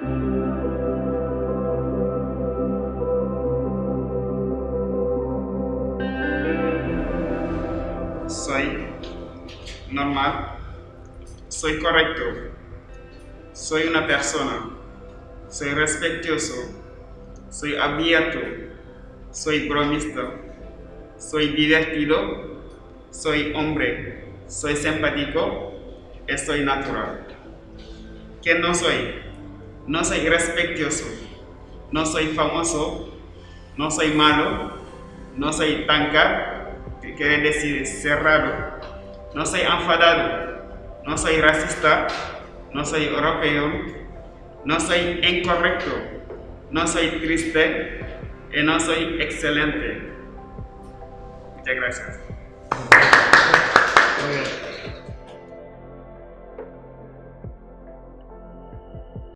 Soy normal. Soy correcto. Soy una persona. Soy respetuoso. Soy abierto. Soy bromista. Soy divertido. Soy hombre. Soy simpático. Y soy natural. ¿Qué no soy? No soy respetuoso. No soy famoso. No soy malo. No soy tanca, que quiere decir cerrado. No soy enfadado. No soy racista. No soy europeo. No soy incorrecto. No soy triste. Y no soy excelente. Muchas gracias.